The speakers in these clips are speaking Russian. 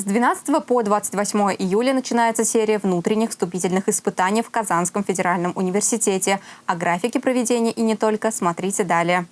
С 12 по 28 июля начинается серия внутренних вступительных испытаний в Казанском федеральном университете. О графике проведения и не только смотрите далее.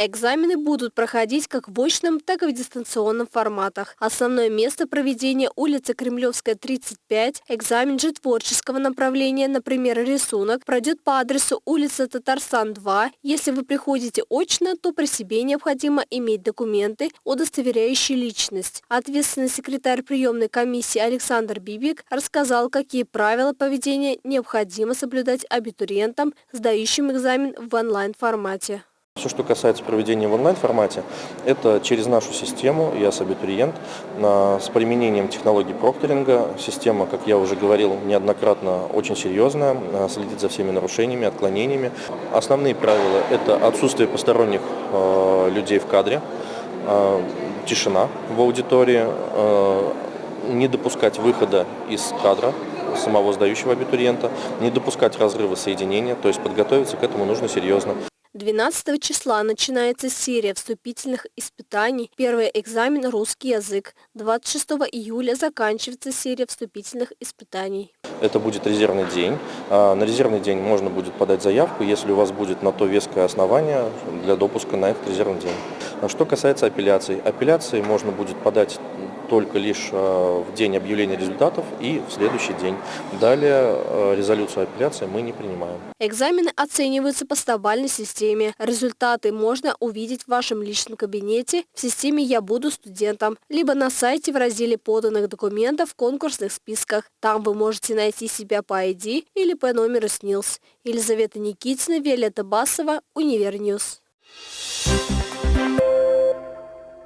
Экзамены будут проходить как в очном, так и в дистанционном форматах. Основное место проведения – улица Кремлевская, 35. Экзамен же творческого направления, например, рисунок, пройдет по адресу улица Татарстан, 2. Если вы приходите очно, то при себе необходимо иметь документы, удостоверяющие личность. Ответственный секретарь приемной комиссии Александр Бибик рассказал, какие правила поведения необходимо соблюдать абитуриентам, сдающим экзамен в онлайн-формате. Все, что касается проведения в онлайн-формате, это через нашу систему «Я абитуриент» с применением технологий прокторинга. Система, как я уже говорил неоднократно, очень серьезная, следит за всеми нарушениями, отклонениями. Основные правила – это отсутствие посторонних э, людей в кадре, э, тишина в аудитории, не допускать выхода из кадра самого сдающего абитуриента, не допускать разрыва соединения, то есть подготовиться к этому нужно серьезно. 12 числа начинается серия вступительных испытаний. Первый экзамен – русский язык. 26 июля заканчивается серия вступительных испытаний. Это будет резервный день. А, на резервный день можно будет подать заявку, если у вас будет на то веское основание для допуска на этот резервный день. А что касается апелляций. Апелляции можно будет подать только лишь э, в день объявления результатов и в следующий день. Далее э, резолюцию апелляции мы не принимаем. Экзамены оцениваются по стобалльной системе. Результаты можно увидеть в вашем личном кабинете в системе «Я буду студентом», либо на сайте в разделе поданных документов в конкурсных списках. Там вы можете найти себя по ID или по номеру СНИЛС. Елизавета Никитина, Виолетта Басова, Univer News. Thank you.